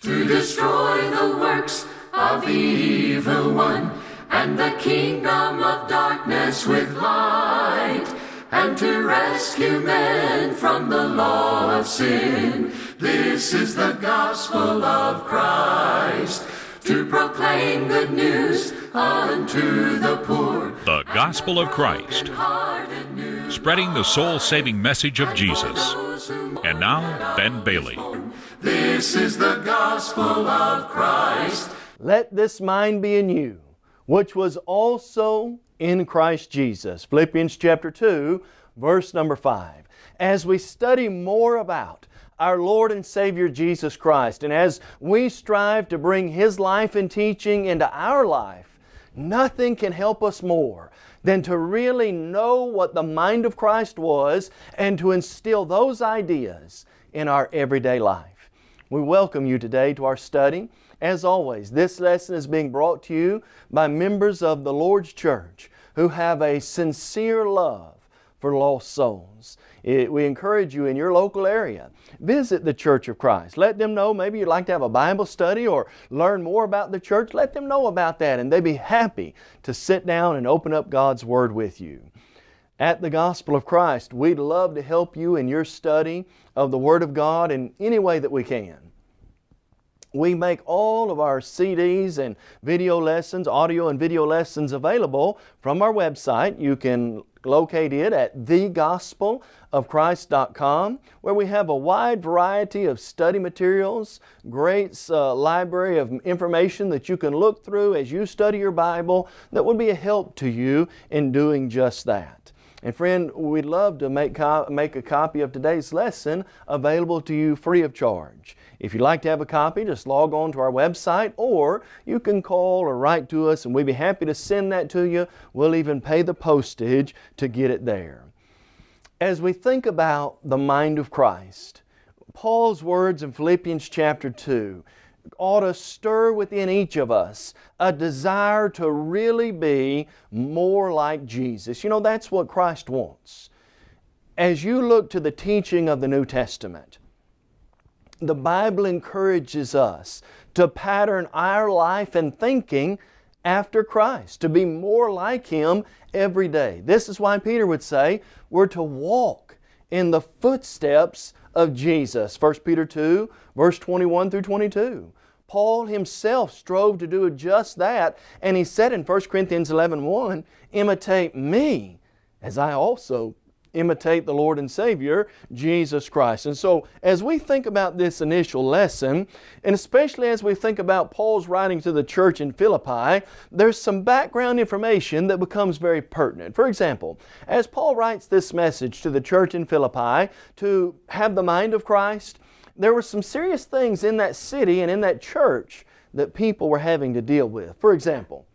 to destroy the works of the evil one and the kingdom of darkness with light and to rescue men from the law of sin. This is the gospel of Christ to proclaim good news unto the poor. The Gospel of Christ, spreading the soul saving message of Jesus. And now, Ben Bailey. This is the gospel of Christ. Let this mind be in you, which was also in Christ Jesus. Philippians chapter 2, verse number 5. As we study more about our Lord and Savior Jesus Christ, and as we strive to bring His life and teaching into our life, nothing can help us more than to really know what the mind of Christ was and to instill those ideas in our everyday life. We welcome you today to our study. As always, this lesson is being brought to you by members of the Lord's Church who have a sincere love for lost souls. It, we encourage you in your local area, visit the Church of Christ. Let them know maybe you'd like to have a Bible study or learn more about the church. Let them know about that and they'd be happy to sit down and open up God's Word with you. At the Gospel of Christ, we'd love to help you in your study of the Word of God in any way that we can. We make all of our CDs and video lessons, audio and video lessons available from our website. You can locate it at thegospelofchrist.com where we have a wide variety of study materials, great uh, library of information that you can look through as you study your Bible that would be a help to you in doing just that. And friend, we'd love to make, make a copy of today's lesson available to you free of charge. If you'd like to have a copy, just log on to our website or you can call or write to us and we'd be happy to send that to you. We'll even pay the postage to get it there. As we think about the mind of Christ, Paul's words in Philippians chapter 2 ought to stir within each of us a desire to really be more like Jesus. You know, that's what Christ wants. As you look to the teaching of the New Testament, the Bible encourages us to pattern our life and thinking after Christ, to be more like Him every day. This is why Peter would say we're to walk in the footsteps of Jesus. 1 Peter 2 verse 21 through 22. Paul himself strove to do just that and he said in 1 Corinthians 11 1, imitate me as I also imitate the Lord and Savior, Jesus Christ. And so as we think about this initial lesson, and especially as we think about Paul's writing to the church in Philippi, there's some background information that becomes very pertinent. For example, as Paul writes this message to the church in Philippi to have the mind of Christ, there were some serious things in that city and in that church that people were having to deal with. For example,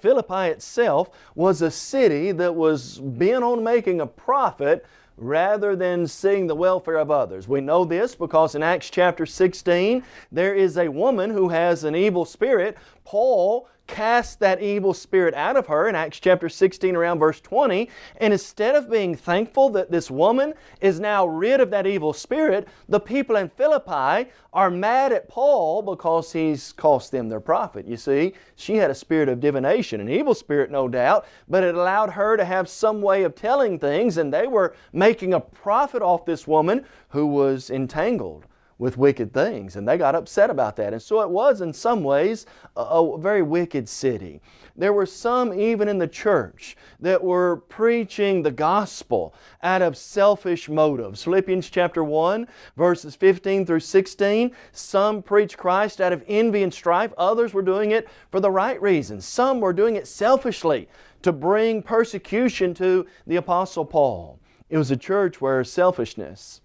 Philippi itself was a city that was bent on making a profit rather than seeing the welfare of others. We know this because in Acts chapter 16 there is a woman who has an evil spirit. Paul cast that evil spirit out of her in Acts chapter 16 around verse 20 and instead of being thankful that this woman is now rid of that evil spirit the people in Philippi are mad at Paul because he's cost them their profit. You see, she had a spirit of divination, an evil spirit no doubt, but it allowed her to have some way of telling things and they were making a profit off this woman who was entangled with wicked things. And they got upset about that. And so it was in some ways a, a, very wicked city. There were some even in the church that were preaching the gospel out of selfish motives. Philippians chapter 1 verses 15 through 16. Some preached Christ out of envy and strife. Others were doing it for the right reasons. Some were doing it selfishly to bring persecution to the Apostle Paul. It was a church where selfishness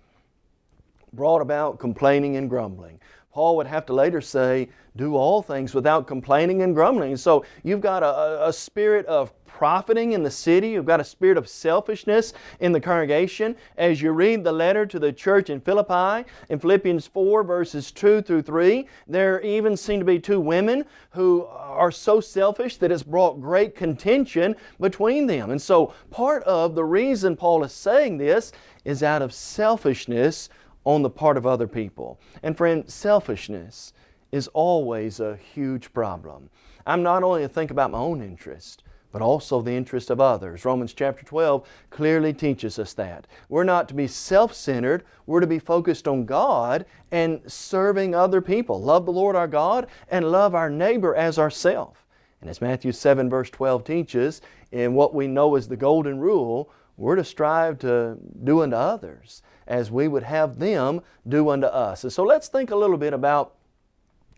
brought about complaining and grumbling. Paul would have to later say, do all things without complaining and grumbling. So you've got a, a, spirit of profiting in the city. You've got a spirit of selfishness in the congregation. As you read the letter to the church in Philippi, in Philippians 4 verses 2 through 3, there even seem to be two women who are so selfish that it's brought great contention between them. And so part of the reason Paul is saying this is out of selfishness on the part of other people. And friend, selfishness is always a huge problem. I'm not only to think about my own interest, but also the interest of others. Romans chapter 12 clearly teaches us that. We're not to be self-centered, we're to be focused on God and serving other people. Love the Lord our God and love our neighbor as ourself. And as Matthew 7 verse 12 teaches, in what we know as the golden rule, we're to strive to do unto others as we would have them do unto us. And so let's think a little bit about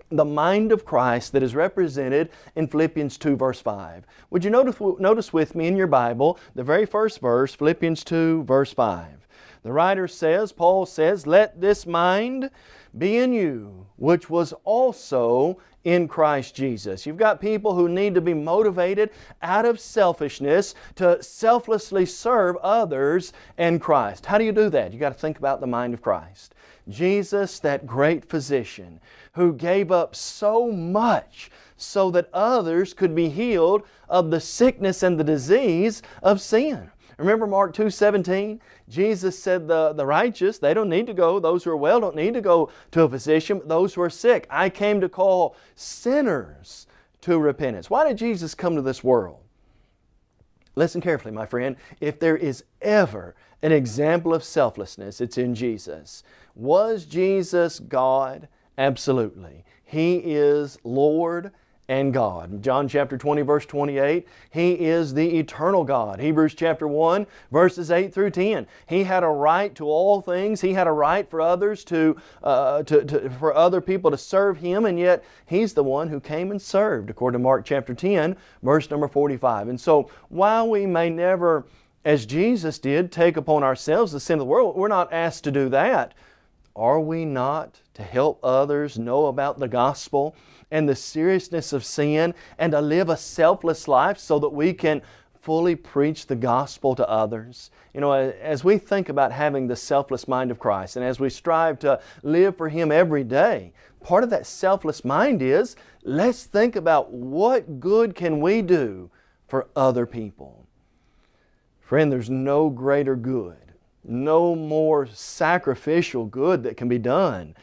the mind of Christ that is represented in Philippians 2 verse 5. Would you notice, notice with me in your Bible the very first verse, Philippians 2 verse 5. The writer says, Paul says, Let this mind be in you, which was also in Christ Jesus. You've got people who need to be motivated out of selfishness to selflessly serve others and Christ. How do you do that? You've got to think about the mind of Christ. Jesus, that great physician who gave up so much so that others could be healed of the sickness and the disease of sin. Remember Mark 2, 17? Jesus said the, the righteous, they don't need to go, those who are well don't need to go to a physician, but those who are sick. I came to call sinners to repentance. Why did Jesus come to this world? Listen carefully, my friend. If there is ever an example of selflessness, it's in Jesus. Was Jesus God? Absolutely. He is Lord and God. John chapter 20 verse 28, He is the eternal God. Hebrews chapter 1 verses 8 through 10. He had a right to all things. He had a right for others to, uh, to, to, for other people to serve Him and yet He's the one who came and served according to Mark chapter 10 verse number 45. And so while we may never as Jesus did take upon ourselves the sin of the world, we're not asked to do that. Are we not to help others know about the gospel and the seriousness of sin and to live a selfless life so that we can fully preach the gospel to others. You know, as we think about having the selfless mind of Christ and as we strive to live for Him every day, part of that selfless mind is let's think about what good can we do for other people. Friend, there's no greater good, no more sacrificial good that can be done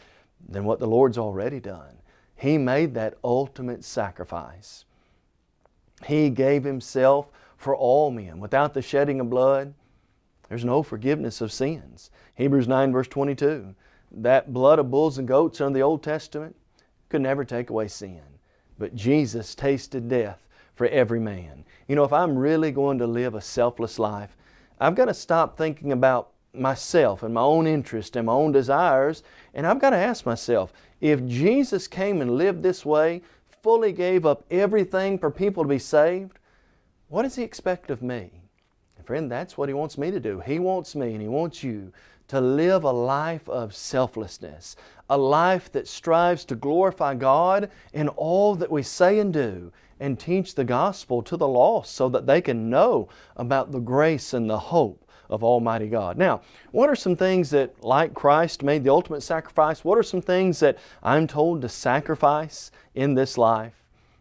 than what the Lord's already done. He made that ultimate sacrifice. He gave Himself for all men. Without the shedding of blood, there's no forgiveness of sins. Hebrews 9 verse 22, that blood of bulls and goats under the Old Testament could never take away sin. But Jesus tasted death for every man. You know, if I'm really going to live a selfless life, I've got to stop thinking about myself and my own interest and my own desires. And I've got to ask myself, if Jesus came and lived this way, fully gave up everything for people to be saved, what does He expect of me? friend, that's what He wants me to do. He wants me and He wants you to live a life of selflessness, a life that strives to glorify God in all that we say and do, and teach the gospel to the lost so that they can know about the grace and the hope of Almighty God. Now, what are some things that, like Christ made the ultimate sacrifice, what are some things that I'm told to sacrifice in this life?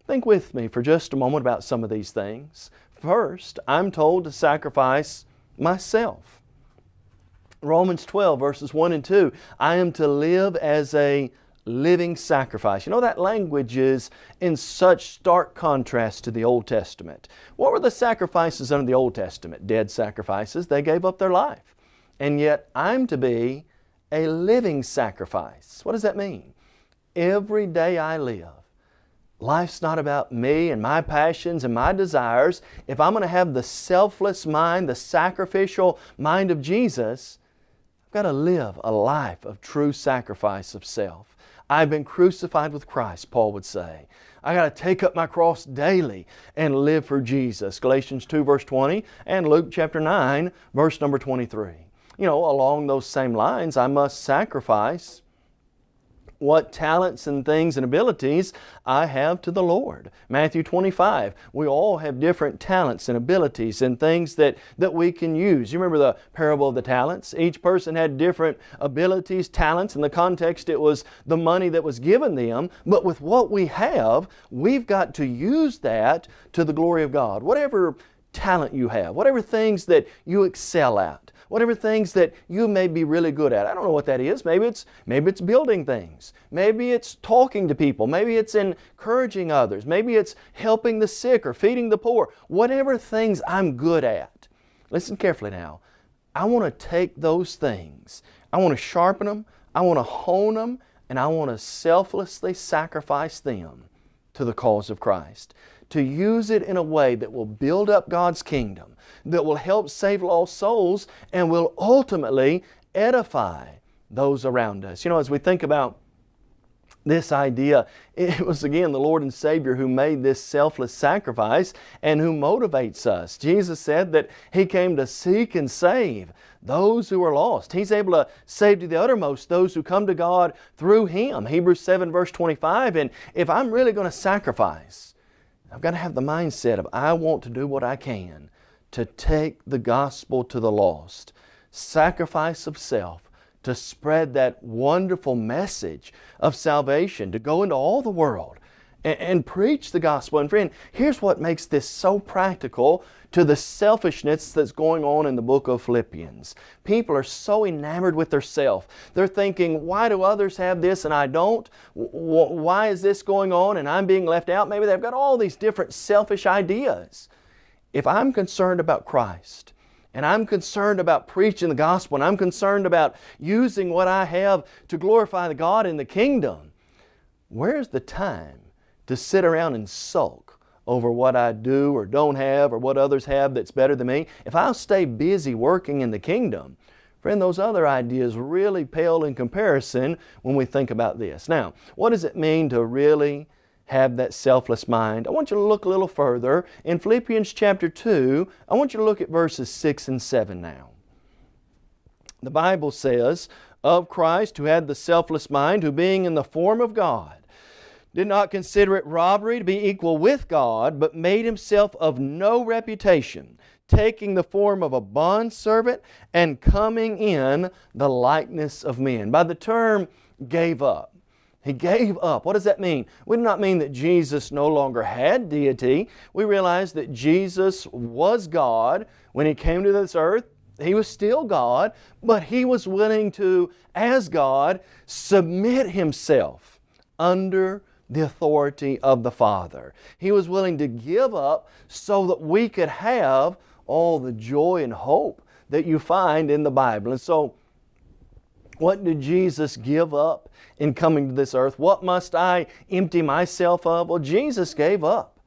Think with me for just a moment about some of these things. First, I'm told to sacrifice myself. Romans 12 verses 1 and 2, I am to live as a living sacrifice. You know, that language is in such stark contrast to the Old Testament. What were the sacrifices under the Old Testament? Dead sacrifices. They gave up their life. And yet I'm to be a living sacrifice. What does that mean? Every day I live, life's not about me and my passions and my desires. If I'm going to have the selfless mind, the sacrificial mind of Jesus, I've got to live a life of true sacrifice of self. I've been crucified with Christ, Paul would say. I got to take up my cross daily and live for Jesus. Galatians 2 verse 20 and Luke chapter 9 verse number 23. You know, along those same lines, I must sacrifice what talents and things and abilities I have to the Lord. Matthew 25, we all have different talents and abilities and things that, that we can use. You remember the parable of the talents? Each person had different abilities, talents. In the context, it was the money that was given them. But with what we have, we've got to use that to the glory of God. Whatever talent you have, whatever things that you excel at, whatever things that you may be really good at. I don't know what that is. Maybe it's, maybe it's building things. Maybe it's talking to people. Maybe it's encouraging others. Maybe it's helping the sick or feeding the poor. Whatever things I'm good at. Listen carefully now. I want to take those things. I want to sharpen them. I want to hone them. And I want to selflessly sacrifice them to the cause of Christ to use it in a way that will build up God's kingdom, that will help save lost souls, and will ultimately edify those around us. You know, as we think about this idea, it was again the Lord and Savior who made this selfless sacrifice and who motivates us. Jesus said that He came to seek and save those who are lost. He's able to save to the uttermost those who come to God through Him. Hebrews 7 verse 25, and if I'm really going to sacrifice, I've got to have the mindset of I want to do what I can to take the gospel to the lost. Sacrifice of self to spread that wonderful message of salvation, to go into all the world and, and, preach the gospel. And friend, here's what makes this so practical to the selfishness that's going on in the book of Philippians. People are so enamored with their self. They're thinking, why do others have this and I don't? Why is this going on and I'm being left out? Maybe they've got all these different selfish ideas. If I'm concerned about Christ, and I'm concerned about preaching the gospel, and I'm concerned about using what I have to glorify the God in the kingdom, where's the time to sit around and sulk over what I do or don't have or what others have that's better than me, if I'll stay busy working in the kingdom, friend, those other ideas really pale in comparison when we think about this. Now, what does it mean to really have that selfless mind? I want you to look a little further. In Philippians chapter 2, I want you to look at verses 6 and 7 now. The Bible says, Of Christ who had the selfless mind, who being in the form of God, did not consider it robbery to be equal with God, but made himself of no reputation, taking the form of a bondservant and coming in the likeness of men. By the term gave up. He gave up. What does that mean? We do not mean that Jesus no longer had deity. We realize that Jesus was God when He came to this earth. He was still God, but He was willing to, as God, submit Himself under the authority of the Father. He was willing to give up so that we could have all the joy and hope that you find in the Bible. And so, what did Jesus give up in coming to this earth? What must I empty myself of? Well, Jesus gave up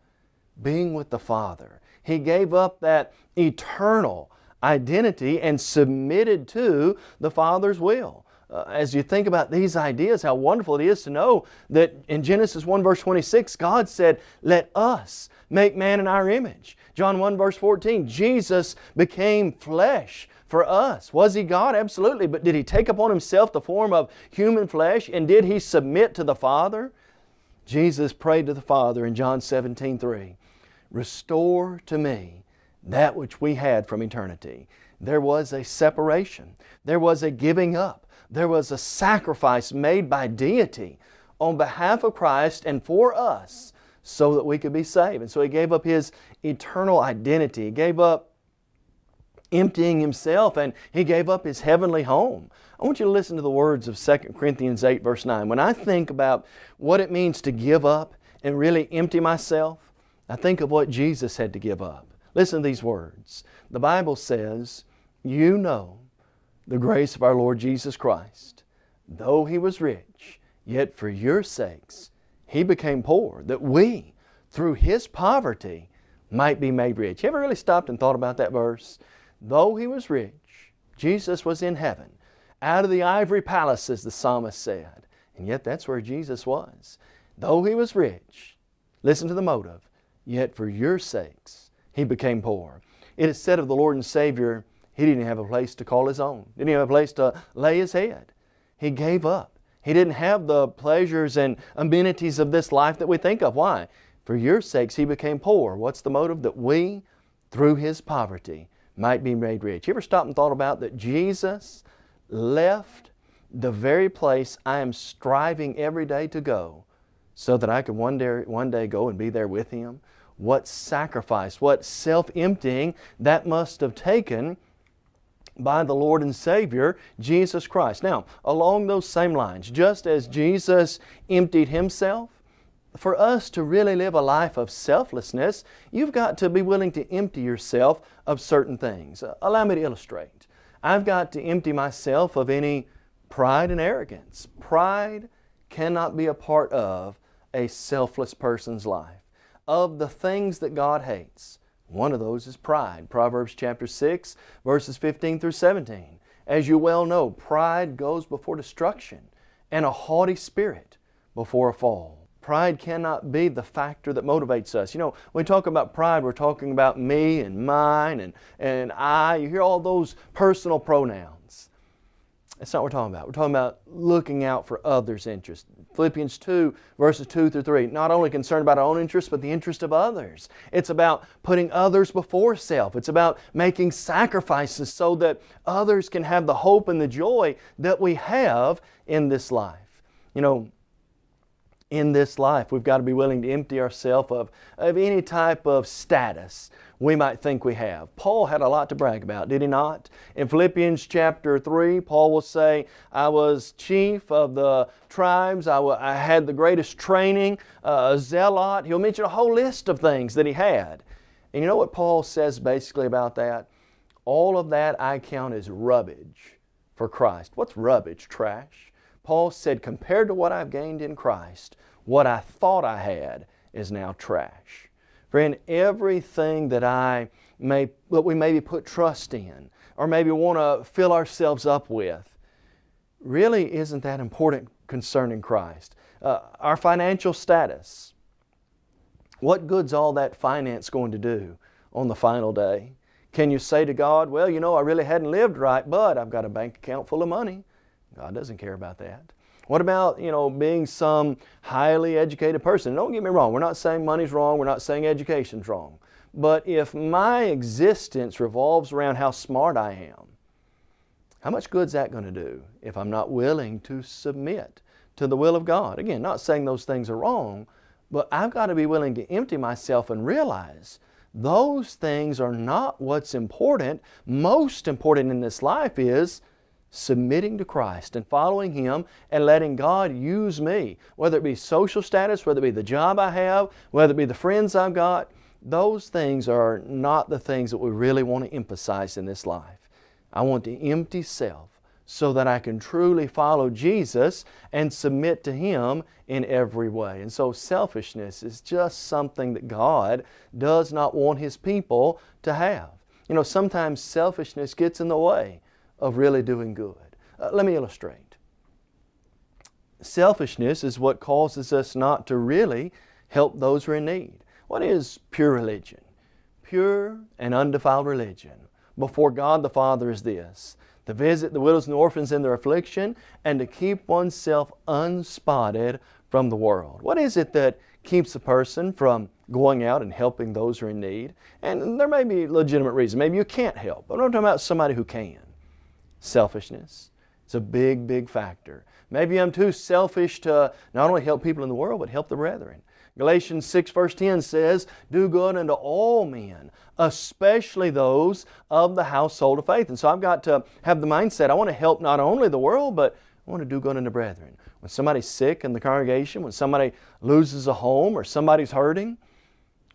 being with the Father. He gave up that eternal identity and submitted to the Father's will uh, as you think about these ideas, how wonderful it is to know that in Genesis 1 verse 26, God said, let us make man in our image. John 1 verse 14, Jesus became flesh for us. Was He God? Absolutely. But did He take upon Himself the form of human flesh and did He submit to the Father? Jesus prayed to the Father in John 17, 3, Restore to me that which we had from eternity. There was a separation. There was a giving up. There was a sacrifice made by deity on behalf of Christ and for us so that we could be saved. And so He gave up His eternal identity. He gave up emptying Himself and He gave up His heavenly home. I want you to listen to the words of 2 Corinthians 8 verse 9. When I think about what it means to give up and really empty myself, I think of what Jesus had to give up. Listen to these words. The Bible says, you know the grace of our Lord Jesus Christ. Though He was rich, yet for your sakes He became poor, that we, through His poverty, might be made rich. You ever really stopped and thought about that verse? Though He was rich, Jesus was in heaven, out of the ivory palace, as the psalmist said. And yet that's where Jesus was. Though He was rich, listen to the motive, yet for your sakes He became poor. It is said of the Lord and Savior, he didn't have a place to call his own. Didn't have a place to lay his head. He gave up. He didn't have the pleasures and amenities of this life that we think of. Why? For your sakes He became poor. What's the motive? That we, through His poverty, might be made rich. You ever stopped and thought about that Jesus left the very place I am striving every day to go so that I could one day, one day go and be there with Him? what sacrifice, what self-emptying that must have taken by the Lord and Savior, Jesus Christ. Now, along those same lines, just as Jesus emptied Himself, for us to really live a life of selflessness, you've got to be willing to empty yourself of certain things. Uh, allow me to illustrate. I've got to empty myself of any pride and arrogance. Pride cannot be a part of a selfless person's life. Of the things that God hates, one of those is pride. Proverbs chapter 6, verses 15 through 17. As you well know, pride goes before destruction and a haughty spirit before a fall. Pride cannot be the factor that motivates us. You know, when we talk about pride, we're talking about me and mine and, and I. You hear all those personal pronouns. That's not what we're talking about. We're talking about looking out for others' interests. Philippians 2, verses 2 through 3. Not only concerned about our own interests, but the interest of others. It's about putting others before self. It's about making sacrifices so that others can have the hope and the joy that we have in this life. You know, in this life. We've got to be willing to empty ourselves of, of any type of status we might think we have. Paul had a lot to brag about, did he not? In Philippians chapter 3, Paul will say, I was chief of the tribes, I, I had the greatest training, uh, a zealot. He'll mention a whole list of things that he had. And you know what Paul says basically about that? All of that I count as rubbish for Christ. What's rubbish? Trash. Paul said, compared to what I've gained in Christ, what I thought I had is now trash. Friend, everything that I may, that we maybe put trust in, or maybe want to fill ourselves up with, really isn't that important concerning Christ. Uh, our financial status, what good's all that finance going to do on the final day? Can you say to God, well, you know, I really hadn't lived right, but I've got a bank account full of money. God doesn't care about that. What about, you know, being some highly educated person? Don't get me wrong, we're not saying money's wrong, we're not saying education's wrong. But if my existence revolves around how smart I am, how much good's that going to do if I'm not willing to submit to the will of God? Again, not saying those things are wrong, but I've got to be willing to empty myself and realize those things are not what's important. Most important in this life is submitting to Christ and following Him and letting God use me, whether it be social status, whether it be the job I have, whether it be the friends I've got, those things are not the things that we really want to emphasize in this life. I want to empty self so that I can truly follow Jesus and submit to Him in every way. And so selfishness is just something that God does not want His people to have. You know, sometimes selfishness gets in the way of really doing good. Uh, let me illustrate. Selfishness is what causes us not to really help those who are in need. What is pure religion? Pure and undefiled religion before God the Father is this, to visit the widows and orphans in their affliction and to keep oneself unspotted from the world. What is it that keeps a person from going out and helping those who are in need? And there may be legitimate reasons. Maybe you can't help, but I'm talking about somebody who can. Selfishness. It's a big, big factor. Maybe I'm too selfish to not only help people in the world, but help the brethren. Galatians 6 verse 10 says, Do good unto all men, especially those of the household of faith. And so I've got to have the mindset, I want to help not only the world, but I want to do good unto brethren. When somebody's sick in the congregation, when somebody loses a home or somebody's hurting,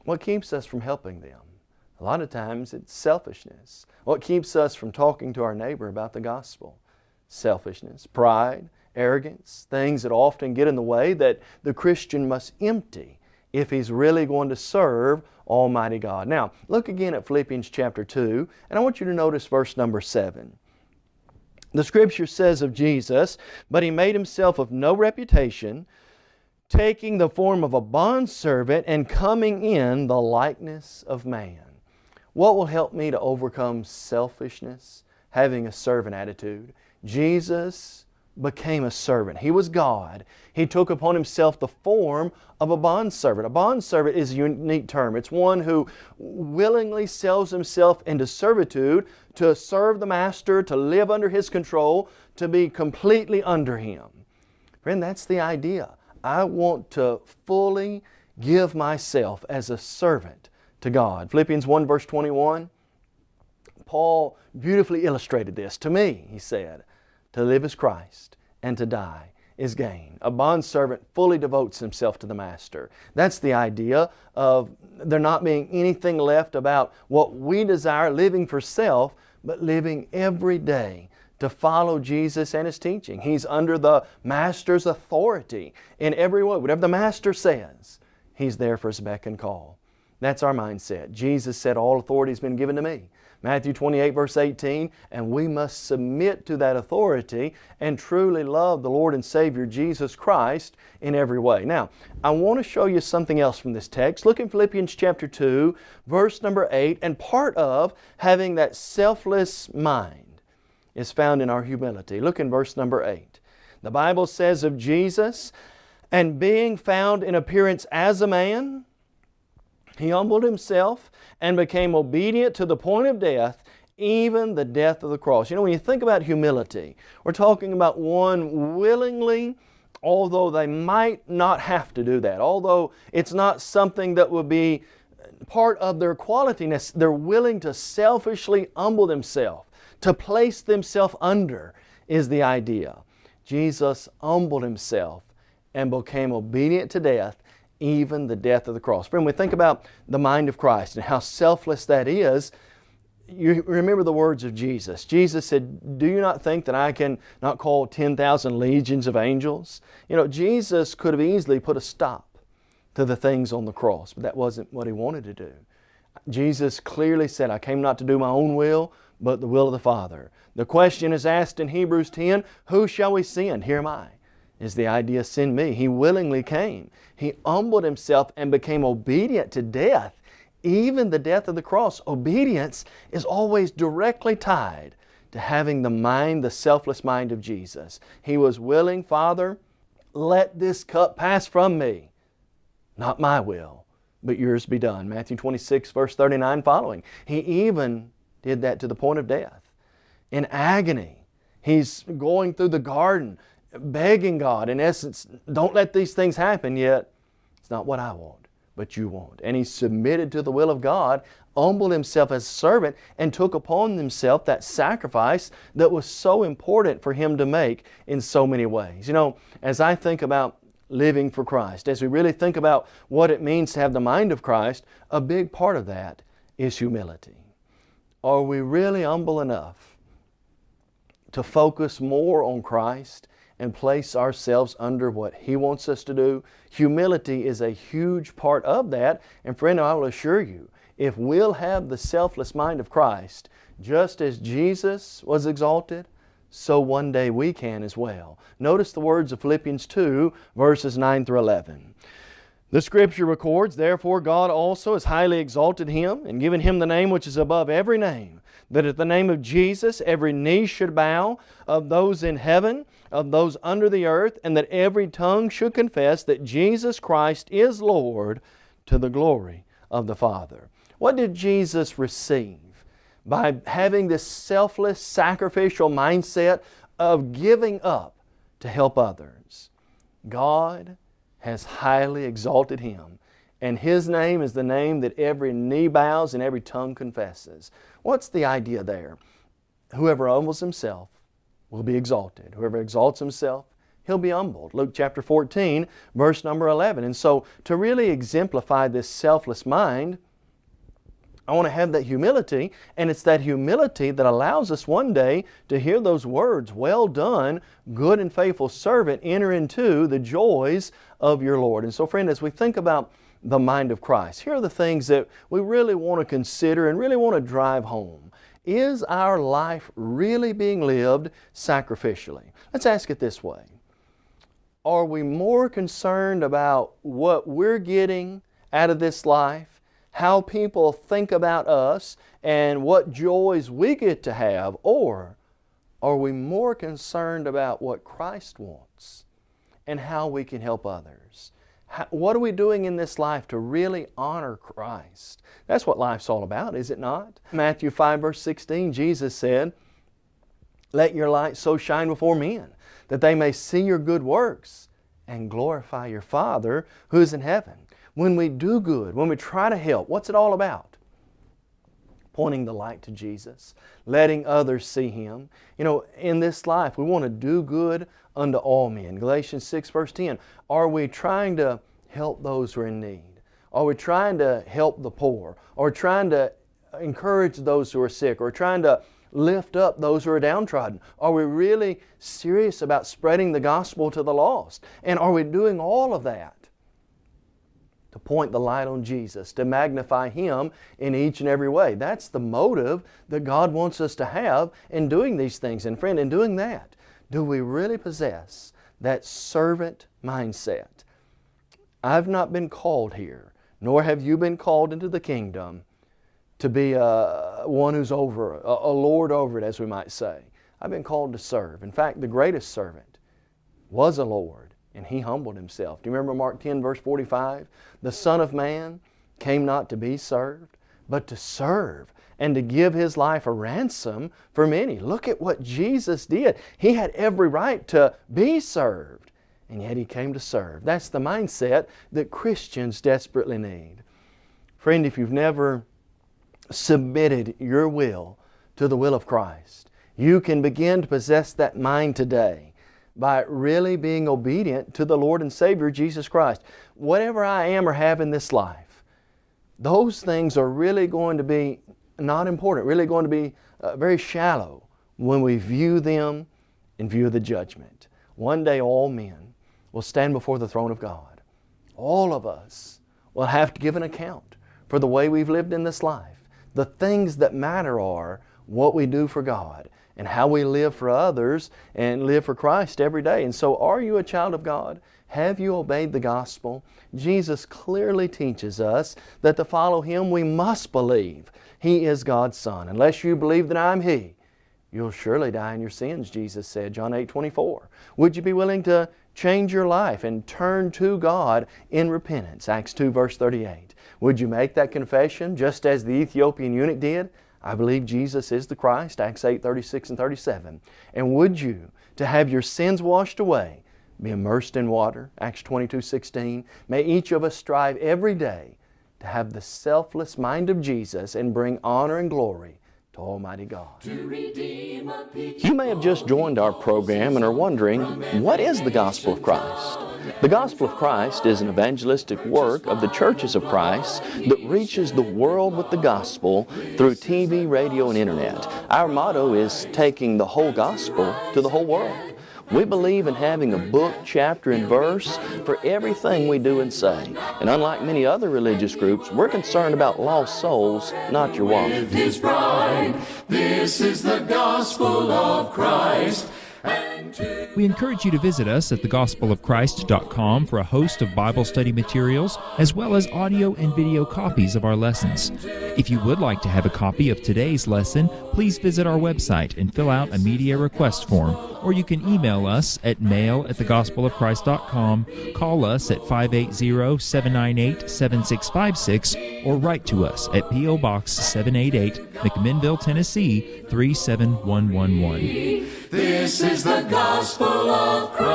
what keeps us from helping them? A lot of times it's selfishness. What keeps us from talking to our neighbor about the gospel? Selfishness, pride, arrogance, things that often get in the way that the Christian must empty if he's really going to serve Almighty God. Now, look again at Philippians chapter 2, and I want you to notice verse number 7. The Scripture says of Jesus, But He made Himself of no reputation, taking the form of a bondservant and coming in the likeness of man. What will help me to overcome selfishness? Having a servant attitude. Jesus became a servant. He was God. He took upon Himself the form of a bondservant. A bondservant is a unique term. It's one who willingly sells himself into servitude to serve the Master, to live under His control, to be completely under Him. Friend, that's the idea. I want to fully give myself as a servant to God. Philippians 1 verse 21, Paul beautifully illustrated this. To me, he said, to live is Christ and to die is gain. A bondservant fully devotes himself to the master. That's the idea of there not being anything left about what we desire, living for self, but living every day to follow Jesus and His teaching. He's under the Master's authority in every way. Whatever the Master says, He's there for His beck and call. That's our mindset. Jesus said, All authority has been given to me. Matthew 28 verse 18, and we must submit to that authority and truly love the Lord and Savior Jesus Christ in every way. Now, I want to show you something else from this text. Look in Philippians chapter 2, verse number 8, and part of having that selfless mind is found in our humility. Look in verse number 8. The Bible says of Jesus, and being found in appearance as a man, he humbled himself and became obedient to the point of death, even the death of the cross. You know, when you think about humility, we're talking about one willingly, although they might not have to do that, although it's not something that would be part of their qualityness, they're willing to selfishly humble themselves, to place themselves under, is the idea. Jesus humbled Himself and became obedient to death even the death of the cross. Friend, we think about the mind of Christ and how selfless that is, you remember the words of Jesus. Jesus said, Do you not think that I can not call 10,000 legions of angels? You know, Jesus could have easily put a stop to the things on the cross, but that wasn't what He wanted to do. Jesus clearly said, I came not to do my own will, but the will of the Father. The question is asked in Hebrews 10, Who shall we send? Here am I is the idea send me. He willingly came. He humbled himself and became obedient to death, even the death of the cross. Obedience is always directly tied to having the mind, the selfless mind of Jesus. He was willing, Father, let this cup pass from me. Not my will, but yours be done. Matthew 26, verse 39 following. He even did that to the point of death. In agony, He's going through the garden begging God, in essence, don't let these things happen yet. It's not what I want, but you want. And he submitted to the will of God, humbled himself as a servant, and took upon himself that sacrifice that was so important for him to make in so many ways. You know, as I think about living for Christ, as we really think about what it means to have the mind of Christ, a big part of that is humility. Are we really humble enough to focus more on Christ and place ourselves under what He wants us to do. Humility is a huge part of that. And friend, I will assure you, if we'll have the selfless mind of Christ, just as Jesus was exalted, so one day we can as well. Notice the words of Philippians 2, verses 9 through 11. The Scripture records, Therefore God also has highly exalted Him and given Him the name which is above every name, that at the name of Jesus every knee should bow, of those in heaven of those under the earth, and that every tongue should confess that Jesus Christ is Lord to the glory of the Father. What did Jesus receive by having this selfless, sacrificial mindset of giving up to help others? God has highly exalted Him, and His name is the name that every knee bows and every tongue confesses. What's the idea there? Whoever humbles himself will be exalted. Whoever exalts himself, he'll be humbled. Luke chapter 14, verse number 11. And so to really exemplify this selfless mind, I want to have that humility, and it's that humility that allows us one day to hear those words, Well done, good and faithful servant, enter into the joys of your Lord. And so, friend, as we think about the mind of Christ, here are the things that we really want to consider and really want to drive home. Is our life really being lived sacrificially? Let's ask it this way. Are we more concerned about what we're getting out of this life, how people think about us, and what joys we get to have, or are we more concerned about what Christ wants and how we can help others? What are we doing in this life to really honor Christ? That's what life's all about, is it not? Matthew 5 verse 16, Jesus said, Let your light so shine before men, that they may see your good works and glorify your Father who is in heaven. when we do good, when we try to help, what's it all about? Pointing the light to Jesus, letting others see Him. You know, in this life, we want to do good unto all men. Galatians 6, verse 10. Are we trying to help those who are in need? Are we trying to help the poor? Or trying to encourage those who are sick? Or trying to lift up those who are downtrodden? Are we really serious about spreading the gospel to the lost? And are we doing all of that point the light on Jesus, to magnify Him in each and every way? That's the motive that God wants us to have in doing these things. And friend, in doing that, do we really possess that servant mindset? I've not been called here, nor have you been called into the kingdom to be a, one who's over, a, a lord over it, as we might say. I've been called to serve. In fact, the greatest servant was a Lord, and He humbled Himself. Do you remember Mark 10, verse 45? The Son of Man came not to be served, but to serve and to give His life a ransom for many. Look at what Jesus did. He had every right to be served, and yet He came to serve. That's the mindset that Christians desperately need. Friend, if you've never submitted your will to the will of Christ. You can begin to possess that mind today by really being obedient to the Lord and Savior Jesus Christ. Whatever I am or have in this life, those things are really going to be not important, really going to be uh, very shallow when we view them in view of the judgment. One day all men will stand before the throne of God. All of us will have to give an account for the way we've lived in this life. The things that matter are what we do for God and how we live for others and live for Christ every day. And so are you a child of God? Have you obeyed the gospel? Jesus clearly teaches us that to follow Him we must believe He is God's Son. Unless you believe that I'm He, you'll surely die in your sins, Jesus said, John 8, 24. Would you be willing to change your life and turn to God in repentance? Acts 2, verse 38. Would you make that confession just as the Ethiopian eunuch did? I believe Jesus is the Christ, Acts 8, 36 and 37. And would you, to have your sins washed away, be immersed in water, Acts 22, 16. May each of us strive every day to have the selfless mind of Jesus and bring honor and glory to Almighty God. You may have just joined our program and are wondering, what is the gospel of Christ? The gospel of Christ is an evangelistic work of the churches of Christ that reaches the world with the gospel through TV, radio, and internet. Our motto is taking the whole gospel to the whole world. We believe in having a book, chapter, and verse for everything we do and say. And unlike many other religious groups, we're concerned about lost souls, not your wallet. This is the gospel of Christ. We encourage you to visit us at thegospelofchrist.com for a host of Bible study materials, as well as audio and video copies of our lessons. If you would like to have a copy of today's lesson, please visit our website and fill out a media request form, or you can email us at mail at thegospelofchrist.com, call us at 580-798-7656, or write to us at P.O. Box 788, McMinnville, Tennessee 37111. This is the gospel of Christ.